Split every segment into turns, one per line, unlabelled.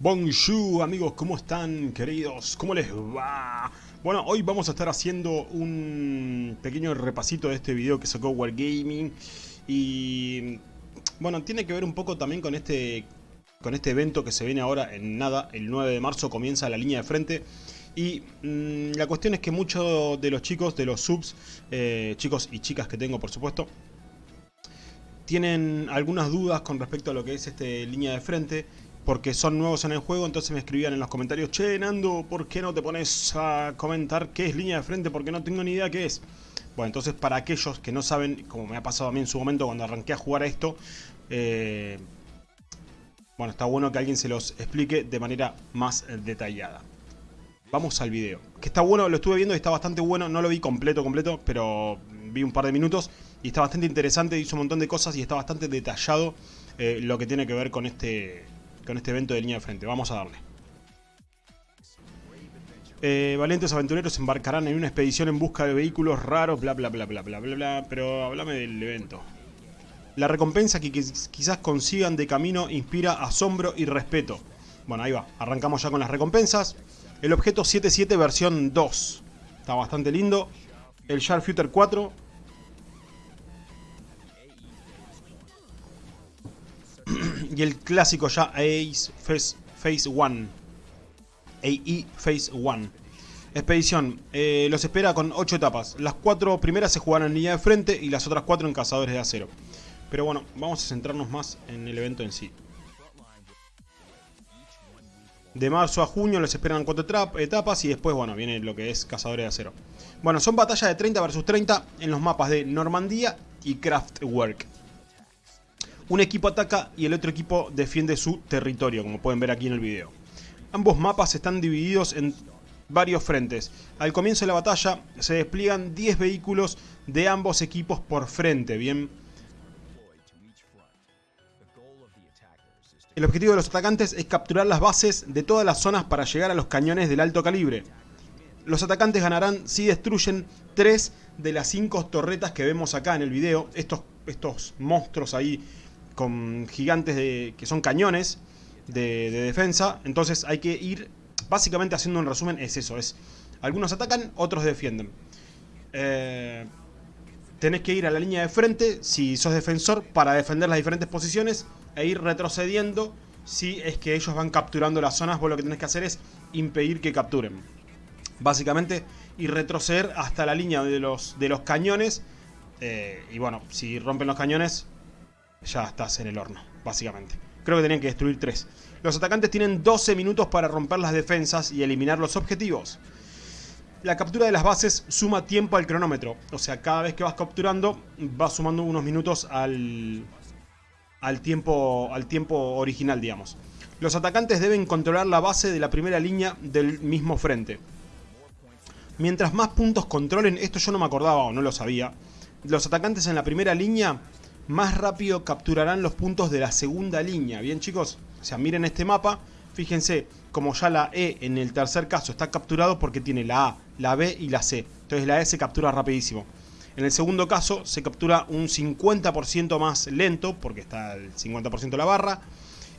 Bonjour amigos, ¿cómo están queridos? ¿Cómo les va? Bueno, hoy vamos a estar haciendo un pequeño repasito de este video que sacó Wargaming Y bueno, tiene que ver un poco también con este, con este evento que se viene ahora en nada El 9 de marzo comienza la línea de frente y mmm, la cuestión es que muchos de los chicos, de los subs, eh, chicos y chicas que tengo por supuesto Tienen algunas dudas con respecto a lo que es este línea de frente porque son nuevos en el juego, entonces me escribían en los comentarios Che, Nando, ¿por qué no te pones a comentar qué es línea de frente? Porque no tengo ni idea qué es. Bueno, entonces para aquellos que no saben, como me ha pasado a mí en su momento cuando arranqué a jugar a esto, eh, bueno, está bueno que alguien se los explique de manera más detallada. Vamos al video. Que está bueno, lo estuve viendo y está bastante bueno, no lo vi completo, completo, pero vi un par de minutos y está bastante interesante, hizo un montón de cosas y está bastante detallado eh, lo que tiene que ver con este con este evento de línea de frente. Vamos a darle. Eh, valientes aventureros embarcarán en una expedición en busca de vehículos raros, bla bla bla bla bla bla bla, pero háblame del evento. La recompensa que quizás consigan de camino inspira asombro y respeto. Bueno, ahí va, arrancamos ya con las recompensas. El objeto 77 versión 2. Está bastante lindo. El Sharpshooter 4 y el clásico ya Ace Phase, Phase 1. AE Phase 1. Expedición, eh, los espera con 8 etapas. Las 4 primeras se jugarán en línea de frente y las otras 4 en cazadores de acero. Pero bueno, vamos a centrarnos más en el evento en sí. De marzo a junio les esperan 4 etapas y después, bueno, viene lo que es cazadores de acero. Bueno, son batallas de 30 versus 30 en los mapas de Normandía y Kraftwerk. Un equipo ataca y el otro equipo defiende su territorio, como pueden ver aquí en el video. Ambos mapas están divididos en varios frentes. Al comienzo de la batalla se despliegan 10 vehículos de ambos equipos por frente, bien. El objetivo de los atacantes es capturar las bases de todas las zonas para llegar a los cañones del alto calibre. Los atacantes ganarán si destruyen 3 de las 5 torretas que vemos acá en el video. Estos, estos monstruos ahí con gigantes de, que son cañones de, defensa. Entonces hay que ir, básicamente haciendo un resumen, es eso. es Algunos atacan, otros defienden. Eh, tenés que ir a la línea de frente si sos defensor para defender las diferentes posiciones e ir retrocediendo si es que ellos van capturando las zonas. Vos lo que tenés que hacer es impedir que capturen. Básicamente, y retroceder hasta la línea de los, cañones. Eh, y bueno, si rompen los cañones, ya estás en el horno, básicamente. Creo que tenían que destruir 3. Los atacantes tienen 12 minutos para romper las defensas y eliminar los objetivos. La captura de las bases suma tiempo al cronómetro. O sea, cada vez que vas capturando, vas sumando unos minutos al, al, tiempo, al tiempo original, digamos. Los atacantes deben controlar la base de la primera línea del mismo frente. Mientras más puntos controlen, esto yo no me acordaba o no lo sabía, los atacantes en la primera línea más rápido capturarán los puntos de la segunda línea. Bien chicos, o sea, miren este mapa, fíjense como ya la E en el tercer caso está capturado porque tiene la A, la B y la C. Entonces la E se captura rapidísimo. En el segundo caso se captura un 50% más lento porque está el 50% de la barra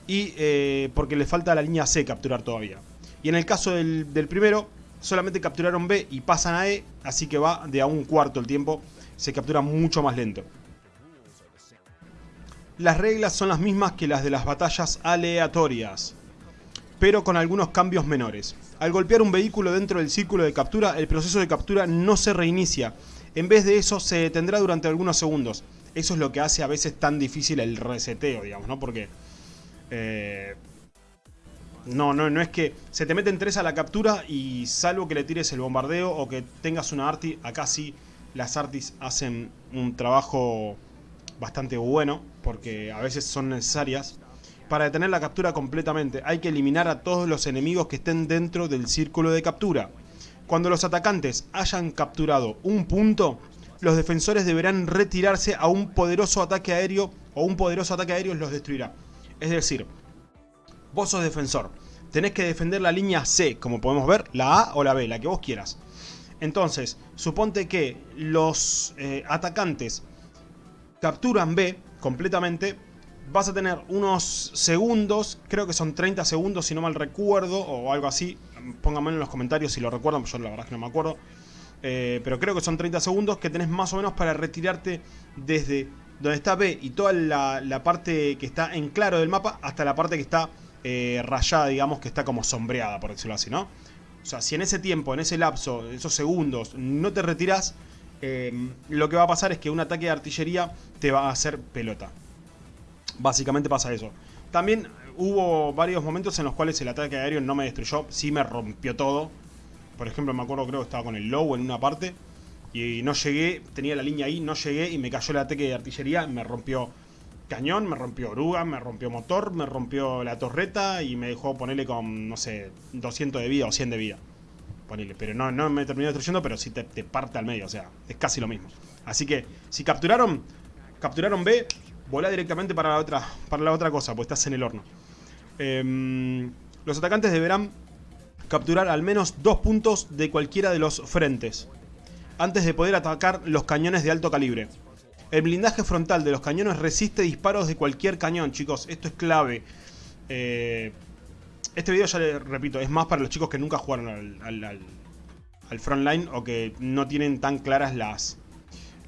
y eh, porque le falta la línea C capturar todavía. Y en el caso del, del primero solamente capturaron B y pasan a E, así que va de a un cuarto el tiempo, se captura mucho más lento. Las reglas son las mismas que las de las batallas aleatorias, pero con algunos cambios menores. Al golpear un vehículo dentro del círculo de captura, el proceso de captura no se reinicia. En vez de eso, se detendrá durante algunos segundos. Eso es lo que hace a veces tan difícil el reseteo, digamos, ¿no? Porque... Eh, no, no, no es que se te meten tres a la captura y salvo que le tires el bombardeo o que tengas una arti, acá sí las artis hacen un trabajo bastante bueno, porque a veces son necesarias, para detener la captura completamente. Hay que eliminar a todos los enemigos que estén dentro del círculo de captura. Cuando los atacantes hayan capturado un punto, los defensores deberán retirarse a un poderoso ataque aéreo o un poderoso ataque aéreo los destruirá. Es decir, vos sos defensor, tenés que defender la línea C, como podemos ver, la A o la B, la que vos quieras. Entonces, suponte que los eh, atacantes capturan B completamente, vas a tener unos segundos, creo que son 30 segundos si no mal recuerdo, o algo así. Pónganme en los comentarios si lo recuerdan, yo la verdad que no me acuerdo. Eh, pero creo que son 30 segundos que tenés más o menos para retirarte desde donde está B y toda la, parte que está en claro del mapa hasta la parte que está eh, rayada, digamos, que está como sombreada, por decirlo así, ¿no? O sea, si en ese tiempo, en ese lapso, esos segundos, no te retiras, eh, lo que va a pasar es que un ataque de artillería te va a hacer pelota. Básicamente pasa eso. También hubo varios momentos en los cuales el ataque aéreo no me destruyó, sí me rompió todo. Por ejemplo, me acuerdo creo que estaba con el low en una parte y no llegué, tenía la línea ahí, no llegué y me cayó el ataque de artillería, me rompió cañón, me rompió oruga, me rompió motor, me rompió la torreta y me dejó ponerle con, no sé, 200 de vida o 100 de vida. Pero no, no me terminó destruyendo, pero sí te, te parte al medio, o sea, es casi lo mismo. Así que, si capturaron, capturaron B, volá directamente para la otra, para la otra cosa, pues estás en el horno. Em, los atacantes deberán capturar al menos dos puntos de cualquiera de los frentes, antes de poder atacar los cañones de alto calibre. El blindaje frontal de los cañones resiste disparos de cualquier cañón, chicos, esto es clave. Eh, este video, ya le repito, es más para los chicos que nunca jugaron al, al, al frontline o que no tienen tan claras las,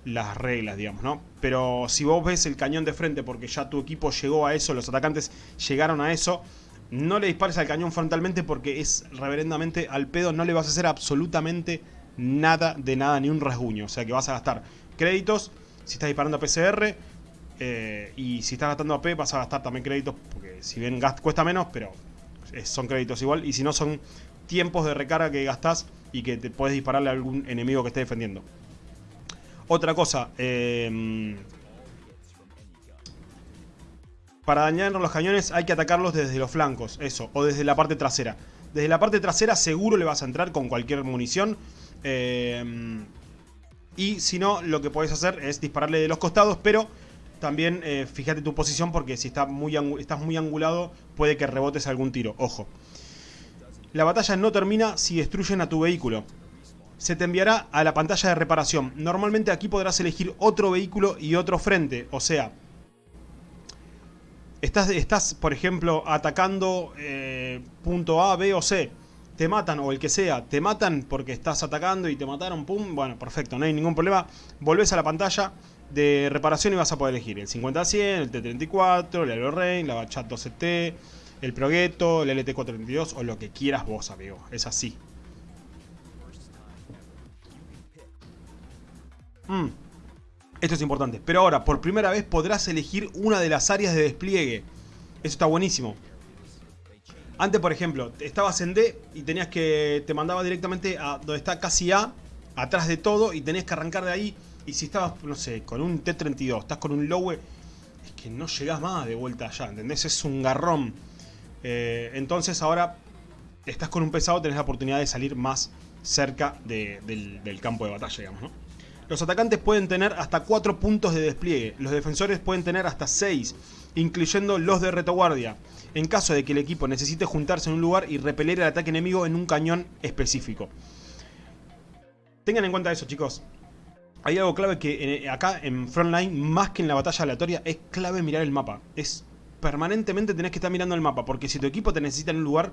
las reglas, digamos, ¿no? Pero si vos ves el cañón de frente porque ya tu equipo llegó a eso, los atacantes llegaron a eso, no le dispares al cañón frontalmente porque es reverendamente al pedo, no le vas a hacer absolutamente nada de nada, ni un rasguño. O sea que vas a gastar créditos si estás disparando a PCR eh, y si estás gastando AP vas a gastar también créditos porque si bien cuesta menos, pero son créditos igual. Y si no son tiempos de recarga que gastás y que te puedes dispararle a algún enemigo que esté defendiendo. Otra cosa, em, para dañar los cañones hay que atacarlos desde los flancos, eso, o desde la parte trasera. Desde la parte trasera seguro le vas a entrar con cualquier munición. Em, y si no, lo que puedes hacer es dispararle de los costados, pero también eh, fíjate tu posición porque si estás muy angulado puede que rebotes algún tiro, ojo. La batalla no termina si destruyen a tu vehículo se te enviará a la pantalla de reparación. Normalmente aquí podrás elegir otro vehículo y otro frente. O sea, estás, estás por ejemplo, atacando eh, punto A, B o C. Te matan, o el que sea, te matan porque estás atacando y te mataron, pum, bueno, perfecto, no hay ningún problema. Volvés a la pantalla de reparación y vas a poder elegir el 50-100, el T-34, el Aerorain, la Bachat 12T, el Progetto, el LT-432 o lo que quieras vos, amigo. Es así. Mm. Esto es importante. Pero ahora, por primera vez podrás elegir una de las áreas de despliegue. Eso está buenísimo. Antes, por ejemplo, estabas en D y tenías que... Te mandaba directamente a donde está casi A, atrás de todo, y tenías que arrancar de ahí. Y si estabas, no sé, con un T-32, estás con un Lowe, es que no llegás más de vuelta allá, ¿entendés? Es un garrón. Eh, entonces ahora estás con un pesado, tenés la oportunidad de salir más cerca del, del campo de batalla, digamos, ¿no? Los atacantes pueden tener hasta 4 puntos de despliegue, los defensores pueden tener hasta 6, incluyendo los de retaguardia, en caso de que el equipo necesite juntarse en un lugar y repeler el ataque enemigo en un cañón específico. Tengan en cuenta eso chicos. Hay algo clave que acá en Frontline, más que en la batalla aleatoria, es clave mirar el mapa. Es permanentemente tenés que estar mirando el mapa, porque si tu equipo te necesita en un lugar,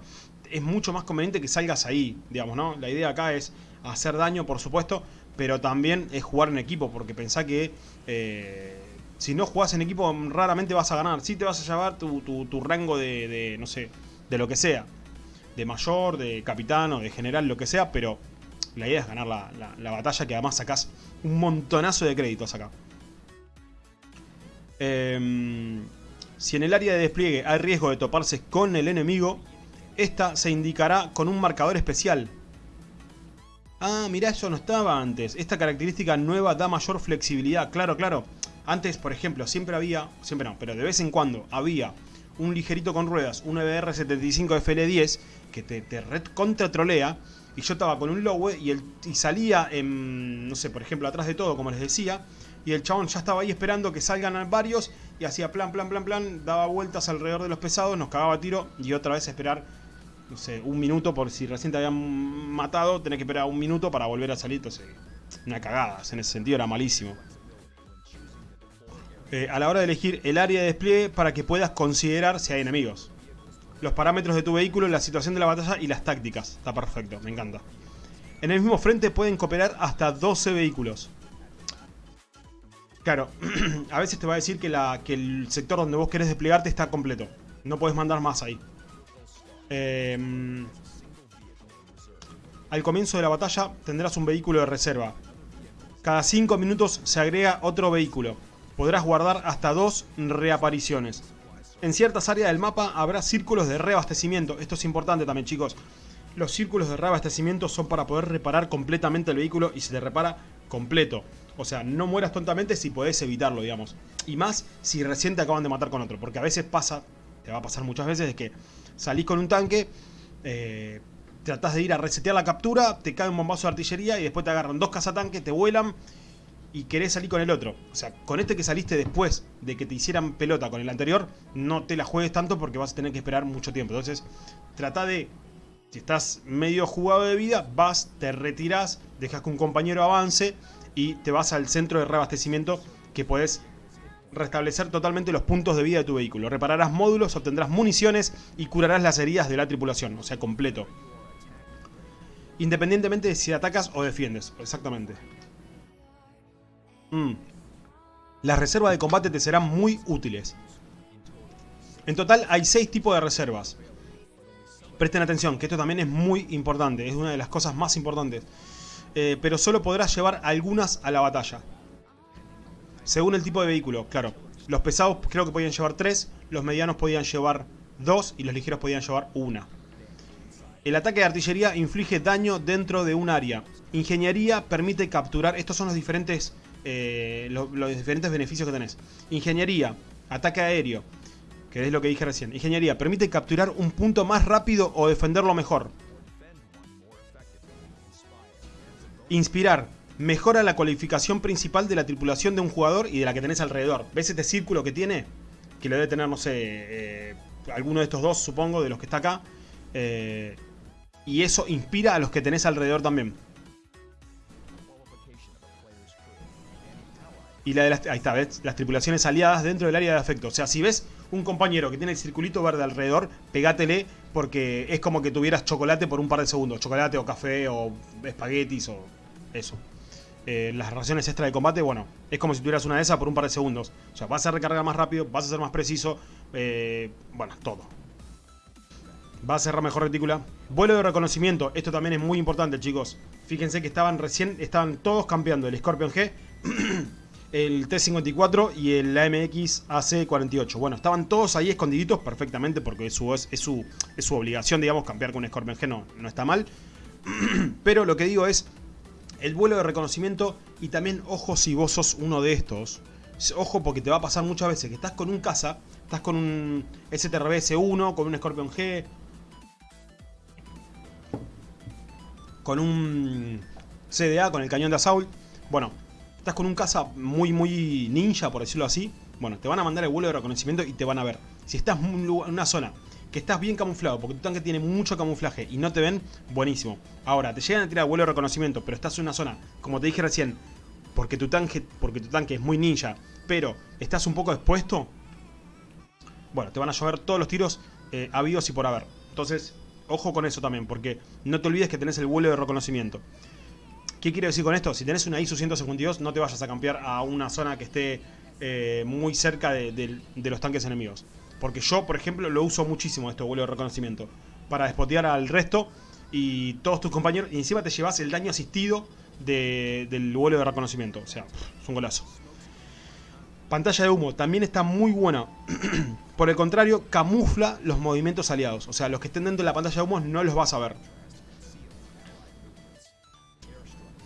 es mucho más conveniente que salgas ahí, digamos, ¿no? La idea acá es hacer daño, por supuesto, pero también es jugar en equipo, porque pensá que eh, si no jugás en equipo raramente vas a ganar. Sí te vas a llevar tu, rango de, no sé, de lo que sea. De mayor, de capitán o de general, lo que sea, pero la idea es ganar la, batalla que además sacás un montonazo de créditos acá. Em, si en el área de despliegue hay riesgo de toparse con el enemigo, esta se indicará con un marcador especial Ah, mirá, eso no estaba antes. Esta característica nueva da mayor flexibilidad. Claro, claro. Antes, por ejemplo, siempre había, siempre no, pero de vez en cuando había un ligerito con ruedas, un EBR75 FL10 que te, te contra trolea y yo estaba con un lowe y, y salía en, no sé, por ejemplo, atrás de todo, como les decía, y el chabón ya estaba ahí esperando que salgan varios y hacía plan, plan, plan, plan, daba vueltas alrededor de los pesados, nos cagaba tiro y otra vez esperar no sé, un minuto por si recién te habían matado, tenés que esperar un minuto para volver a salir, entonces una cagada, en ese sentido era malísimo. Eh, a la hora de elegir el área de despliegue para que puedas considerar si hay enemigos. Los parámetros de tu vehículo, la situación de la batalla y las tácticas. Está perfecto, me encanta. En el mismo frente pueden cooperar hasta 12 vehículos. Claro, a veces te va a decir que, el sector donde vos querés desplegarte está completo. No puedes mandar más ahí. Eh, al comienzo de la batalla tendrás un vehículo de reserva. Cada 5 minutos se agrega otro vehículo. Podrás guardar hasta dos reapariciones. En ciertas áreas del mapa habrá círculos de reabastecimiento. Esto es importante también, chicos. Los círculos de reabastecimiento son para poder reparar completamente el vehículo y se te repara completo. O sea, no mueras tontamente si podés evitarlo, digamos. Y más si recién te acaban de matar con otro. Porque a veces pasa, te va a pasar muchas veces, de que salís con un tanque, eh, tratás de ir a resetear la captura, te cae un bombazo de artillería y después te agarran dos cazatanques, te vuelan y querés salir con el otro. O sea, con este que saliste después de que te hicieran pelota con el anterior, no te la juegues tanto porque vas a tener que esperar mucho tiempo. Entonces, trata de, si estás medio jugado de vida, vas, te retirás, dejas que un compañero avance y te vas al centro de reabastecimiento que puedes restablecer totalmente los puntos de vida de tu vehículo. Repararás módulos, obtendrás municiones y curarás las heridas de la tripulación, o sea, completo. Independientemente de si atacas o defiendes. Exactamente. Mm. Las reservas de combate te serán muy útiles. En total hay 6 tipos de reservas. Presten atención, que esto también es muy importante. Es una de las cosas más importantes. Eh, pero solo podrás llevar algunas a la batalla. Según el tipo de vehículo, claro. Los pesados creo que podían llevar 3, los medianos podían llevar 2 y los ligeros podían llevar 1. El ataque de artillería inflige daño dentro de un área. Ingeniería permite capturar... Estos son los diferentes, eh, los, diferentes beneficios que tenés. Ingeniería, ataque aéreo, que es lo que dije recién. Ingeniería permite capturar un punto más rápido o defenderlo mejor. Inspirar. Mejora la cualificación principal de la tripulación de un jugador y de la que tenés alrededor. ¿Ves este círculo que tiene? Que lo debe tener, no sé, eh, alguno de estos dos, supongo, de los que está acá. Eh, y eso inspira a los que tenés alrededor también. Y la de las, ahí está, ¿ves? Las tripulaciones aliadas dentro del área de afecto. O sea, si ves un compañero que tiene el circulito verde alrededor, pegátele porque es como que tuvieras chocolate por un par de segundos. Chocolate o café o espaguetis o eso. Eh, las raciones extra de combate, bueno, es como si tuvieras una de esas por un par de segundos. O sea, vas a recargar más rápido, vas a ser más preciso. Eh, bueno, todo. Va a cerrar mejor retícula. Vuelo de reconocimiento. Esto también es muy importante, chicos. Fíjense que estaban recién, estaban todos campeando. El Scorpion G, el T-54 y el AMX AC-48. Bueno, estaban todos ahí escondiditos perfectamente porque es su, es, su, es su obligación, digamos, campear con un Scorpion G. No, no está mal. Pero lo que digo es el vuelo de reconocimiento y también ojo si vos sos uno de estos. Ojo porque te va a pasar muchas veces que estás con un caza, estás con un STRBS-1, con un Scorpion G, con un CDA, con el cañón de Assault. Bueno, estás con un caza muy, muy ninja, por decirlo así. Bueno, te van a mandar el vuelo de reconocimiento y te van a ver. Si estás en una zona que estás bien camuflado, porque tu tanque tiene mucho camuflaje y no te ven, buenísimo. Ahora, te llegan a tirar vuelo de reconocimiento, pero estás en una zona, como te dije recién, porque tu tanque, porque tu tanque es muy ninja, pero estás un poco expuesto, bueno, te van a llover todos los tiros eh, habidos y por haber. Entonces, Ojo con eso también, porque no te olvides que tenés el vuelo de reconocimiento. ¿Qué quiero decir con esto? Si tenés una ISU 152, no te vayas a campear a una zona que esté eh, muy cerca de, los tanques enemigos. Porque yo, por ejemplo, lo uso muchísimo este vuelo de reconocimiento. Para despotear al resto y todos tus compañeros. Y encima te llevas el daño asistido del vuelo de reconocimiento. O sea, es un golazo. Pantalla de humo, también está muy buena. Por el contrario, camufla los movimientos aliados. O sea, los que estén dentro de la pantalla de humo no los vas a ver.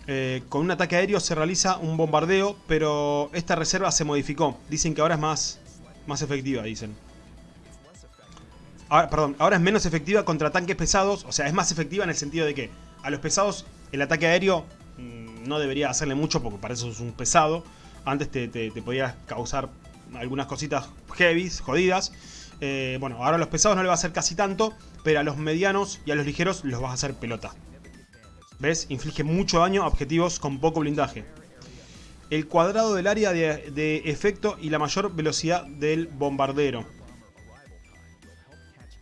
Eh, con un ataque aéreo se realiza un bombardeo, pero esta reserva se modificó. Dicen que ahora es más, más efectiva, dicen. Ahora, perdón, ahora es menos efectiva contra tanques pesados. O sea, es más efectiva en el sentido de que a los pesados el ataque aéreo mm, no debería hacerle mucho porque para eso es un pesado. Antes te, podía causar algunas cositas heavy, jodidas. Eh, bueno, ahora a los pesados no le va a hacer casi tanto, pero a los medianos y a los ligeros los vas a hacer pelota. ¿Ves? Inflige mucho daño a objetivos con poco blindaje. el cuadrado del área de, efecto y la mayor velocidad del bombardero.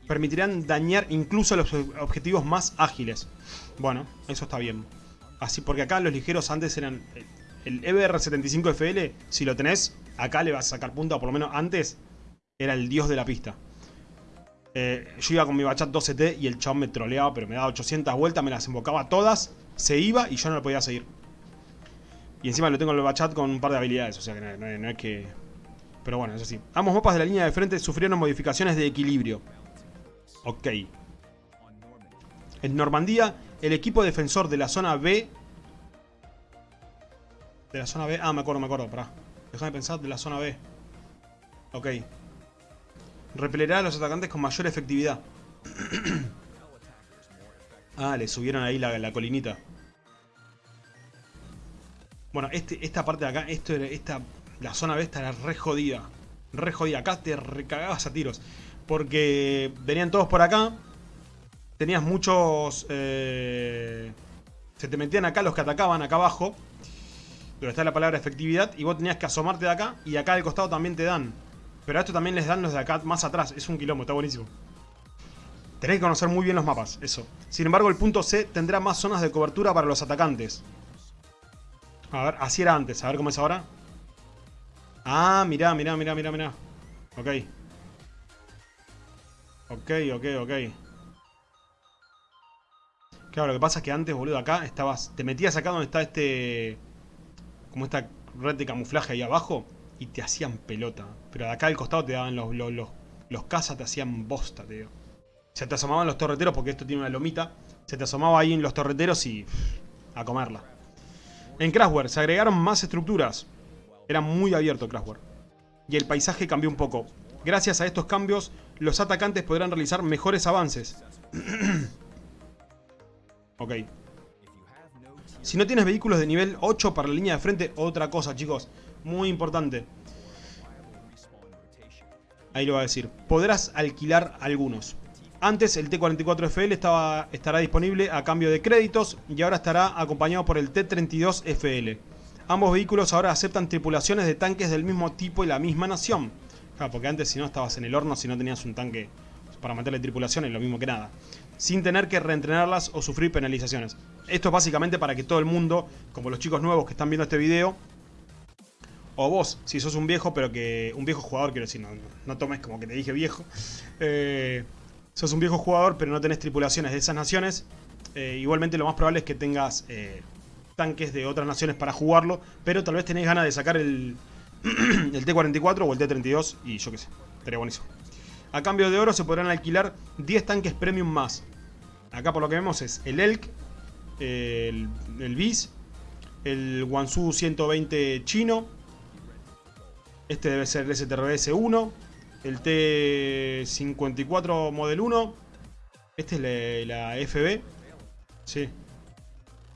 Permitirán dañar incluso los objetivos más ágiles. Bueno, eso está bien. Así porque acá los ligeros antes eran... El EBR-75FL, si lo tenés, acá le vas a sacar punta, por lo menos antes, era el dios de la pista. Eh, yo iba con mi Bachat 12T y el chabón me troleaba, pero me daba 800 vueltas, me las invocaba todas, se iba y yo no lo podía seguir. Y encima lo tengo el Bachat con un par de habilidades, o sea que no, es que... Pero bueno, eso sí. Ambos mapas de la línea de frente sufrieron modificaciones de equilibrio. Ok. En Normandía, el equipo defensor de la zona B... De la zona B... Ah, me acuerdo, me acuerdo, pará. Déjame pensar, de la zona B. Ok. Repelerá a los atacantes con mayor efectividad. ah, le subieron ahí la, colinita. Bueno, este, esta parte de acá, esto esta, la zona B era re jodida. Re jodida. Acá te recagabas a tiros. Porque venían todos por acá. Tenías muchos... Eh, se te metían acá los que atacaban acá abajo. Donde está la palabra efectividad. Y vos tenías que asomarte de acá. Y acá al costado también te dan. Pero a esto también les dan los de acá más atrás. Es un quilombo, está buenísimo. Tenéis que conocer muy bien los mapas, eso. Sin embargo, el punto C tendrá más zonas de cobertura para los atacantes. A ver, así era antes. A ver cómo es ahora. Ah, mirá, mirá, mirá, mirá, mirá. Ok. Ok, ok, ok. Claro, lo que pasa es que antes, boludo, acá estabas... Te metías acá donde está este... Como esta red de camuflaje ahí abajo y te hacían pelota. Pero de acá al costado te daban los, los, los, cazas, te hacían bosta, digo. Se te asomaban los torreteros porque esto tiene una lomita. Se te asomaba ahí en los torreteros y... a comerla. En Crashware se agregaron más estructuras. Era muy abierto Crashware. Y el paisaje cambió un poco. Gracias a estos cambios, los atacantes podrán realizar mejores avances. ok. Si no tienes vehículos de nivel 8 para la línea de frente, otra cosa, chicos. Muy importante. Ahí lo va a decir. Podrás alquilar algunos. Antes el T-44FL estaba, estará disponible a cambio de créditos y ahora estará acompañado por el T-32FL. Ambos vehículos ahora aceptan tripulaciones de tanques del mismo tipo y la misma nación. Claro, porque antes si no estabas en el horno, si no tenías un tanque para meterle tripulación es lo mismo que nada. Sin tener que reentrenarlas o sufrir penalizaciones. Esto es básicamente para que todo el mundo, como los chicos nuevos que están viendo este video, o vos, si sos un viejo, pero que... Un viejo jugador, quiero decir, no, tomes como que te dije viejo. Eh, sos un viejo jugador, pero no tenés tripulaciones de esas naciones. Eh, igualmente lo más probable es que tengas eh, tanques de otras naciones para jugarlo. Pero tal vez tenés ganas de sacar el, el T-44 o el T-32 y yo qué sé. Estaría buenísimo. A cambio de oro se podrán alquilar 10 tanques premium más. Acá por lo que vemos es el Elk, el, el el Wansu 120 chino, este debe ser el STRS 1. El T54 Model 1. Este es la, FB. Sí.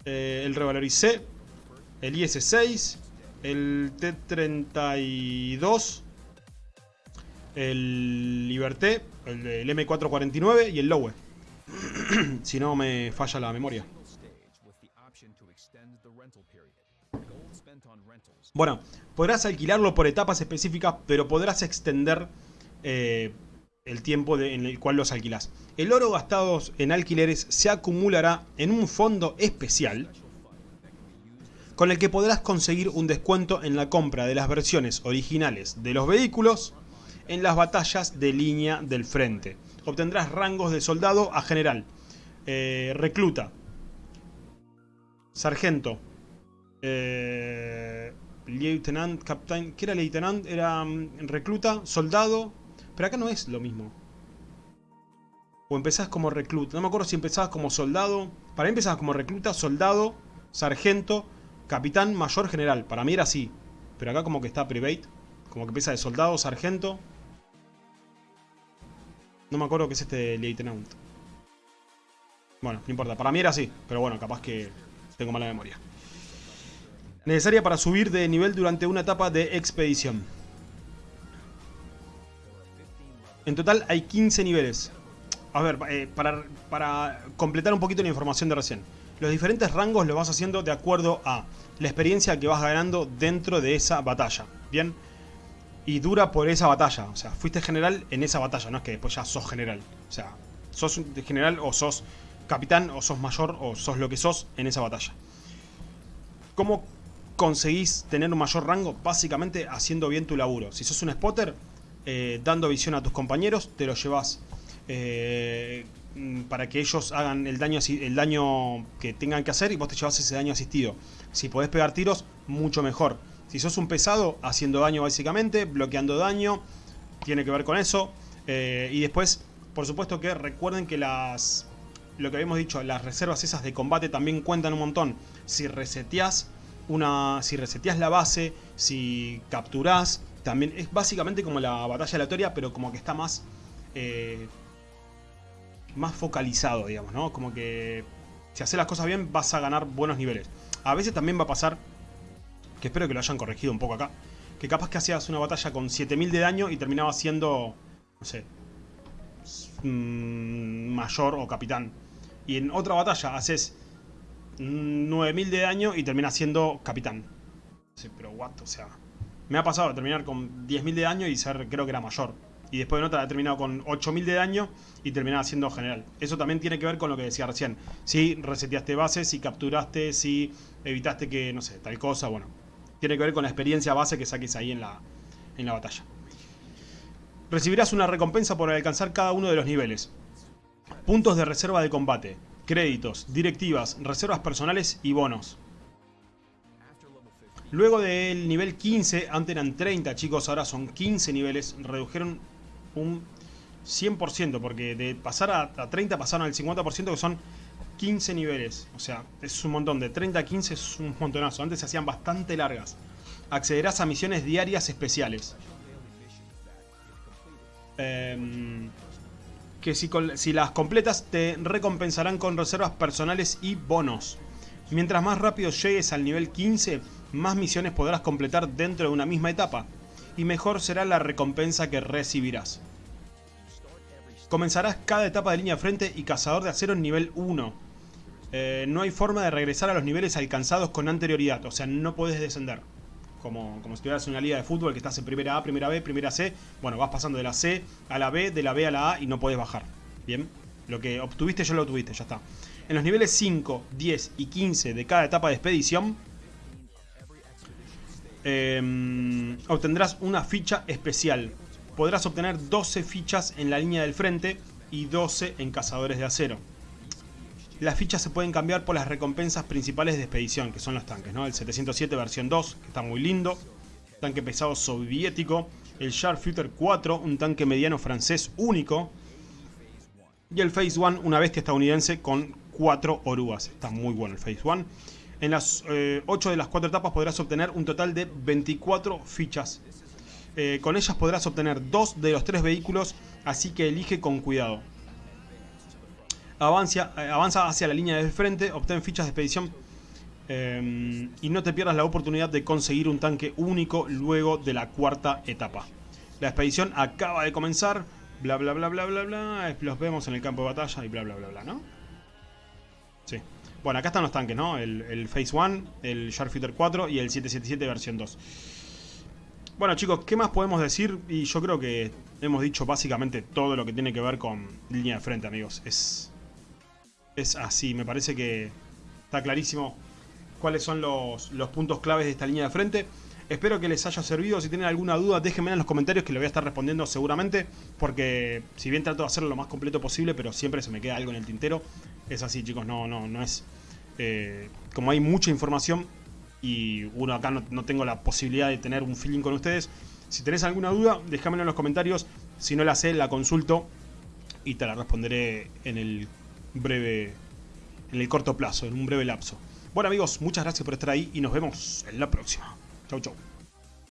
Eh, el Revalorice. El IS-6. El T32. El Liberté. El, el M449 y el Lowe. si no me falla la memoria. Bueno, podrás alquilarlo por etapas específicas, pero podrás extender eh, el tiempo en el cual los alquilas. El oro gastado en alquileres se acumulará en un fondo especial con el que podrás conseguir un descuento en la compra de las versiones originales de los vehículos en las batallas de línea del frente. Obtendrás rangos de soldado a general, eh, recluta, sargento, eh, lieutenant, captain, ¿qué era lieutenant? Era mm, recluta, soldado, pero acá no es lo mismo. O empezás como recluta, no me acuerdo si empezabas como soldado, para mí empezabas como recluta, soldado, sargento, capitán, mayor, general, para mí era así, pero acá como que está private, como que empieza de soldado, sargento. No me acuerdo qué es este lieutenant. Bueno, no importa, para mí era así, pero bueno, capaz que tengo mala memoria necesaria para subir de nivel durante una etapa de expedición. En total hay 15 niveles. A ver, eh, para, completar un poquito la información de recién. Los diferentes rangos los vas haciendo de acuerdo a la experiencia que vas ganando dentro de esa batalla. Bien, y dura por esa batalla. O sea, fuiste general en esa batalla, no es que después ya sos general. O sea, sos general o sos capitán o sos mayor o sos lo que sos en esa batalla. ¿Cómo conseguís tener un mayor rango? Básicamente haciendo bien tu laburo. Si sos un spotter, eh, dando visión a tus compañeros, te lo llevas eh, para que ellos hagan el daño, el daño que tengan que hacer y vos te llevas ese daño asistido. Si podés pegar tiros, mucho mejor. Si sos un pesado, haciendo daño básicamente, bloqueando daño, tiene que ver con eso. Eh, y después, por supuesto que recuerden que las lo que habíamos dicho, las reservas esas de combate también cuentan un montón. Si reseteás una. Si reseteás la base, si capturás, también. Es básicamente como la batalla aleatoria, pero como que está más. Eh, más focalizado, digamos, ¿no? Como que. Si haces las cosas bien, vas a ganar buenos niveles. A veces también va a pasar. Que espero que lo hayan corregido un poco acá. Que capaz que hacías una batalla con 7000 de daño y terminaba siendo. No sé. Mm, mayor o capitán y en otra batalla haces 9000 de daño y terminas siendo capitán. Sí, pero what, o sea... Me ha pasado de terminar con 10.000 de daño y ser, creo que era mayor. Y después en otra he terminado con 8.000 de daño y terminaba siendo general. Eso también tiene que ver con lo que decía recién. Si reseteaste bases, si capturaste, si evitaste que, no sé, tal cosa, bueno. Tiene que ver con la experiencia base que saques ahí en la, en la batalla. Recibirás una recompensa por alcanzar cada uno de los niveles. Puntos de reserva de combate, créditos, directivas, reservas personales y bonos. Luego del nivel 15, antes eran 30 chicos, ahora son 15 niveles, redujeron un 100%, porque de pasar a, 30 pasaron al 50% que son 15 niveles. O sea, es un montón, de 30 a 15 es un montonazo, antes se hacían bastante largas. Accederás a misiones diarias especiales. Eh, que si, las completas te recompensarán con reservas personales y bonos. Mientras más rápido llegues al nivel 15, más misiones podrás completar dentro de una misma etapa, y mejor será la recompensa que recibirás. Comenzarás cada etapa de línea frente y cazador de acero en nivel 1. Eh, no hay forma de regresar a los niveles alcanzados con anterioridad, o sea, no puedes descender como, como si estuvieras en una liga de fútbol que estás en primera A, primera B, primera C. Bueno, vas pasando de la C a la B, de la B a la A y no puedes bajar. Bien, lo que obtuviste ya lo obtuviste, ya está. En los niveles 5, 10 y 15 de cada etapa de expedición, em, obtendrás una ficha especial. Podrás obtener 12 fichas en la línea del frente y 12 en cazadores de acero. Las fichas se pueden cambiar por las recompensas principales de expedición, que son los tanques, ¿no? El 707 versión 2, que está muy lindo. Tanque pesado soviético. El Sharpshooter 4, un tanque mediano francés único. Y el Phase 1, una bestia estadounidense con 4 orugas. Está muy bueno el Phase 1. En las 8 eh, de las 4 etapas podrás obtener un total de 24 fichas. Eh, con ellas podrás obtener 2 de los 3 vehículos, así que elige con cuidado. Avanza, eh, avanza hacia la línea de frente, obtén fichas de expedición eh, y no te pierdas la oportunidad de conseguir un tanque único luego de la cuarta etapa. La expedición acaba de comenzar, bla bla bla bla bla bla, los vemos en el campo de batalla y bla bla bla bla, ¿no? Sí. Bueno, acá están los tanques, ¿no? El, Phase 1, el Sharpshooter 4 y el 777 versión 2. Bueno chicos, ¿qué más podemos decir? Y yo creo que hemos dicho básicamente todo lo que tiene que ver con línea de frente, amigos. Es es así. Me parece que está clarísimo cuáles son los, puntos claves de esta línea de frente. Espero que les haya servido. Si tienen alguna duda, déjenme en los comentarios que lo voy a estar respondiendo seguramente. Porque si bien trato de hacerlo lo más completo posible, pero siempre se me queda algo en el tintero. Es así, chicos. No, no, no es... Eh, como hay mucha información y uno acá no, no, tengo la posibilidad de tener un feeling con ustedes. Si tenés alguna duda, déjamelo en los comentarios. Si no la sé, la consulto y te la responderé en el breve, en el corto plazo, en un breve lapso. Bueno amigos, muchas gracias por estar ahí y nos vemos en la próxima. Chau chau.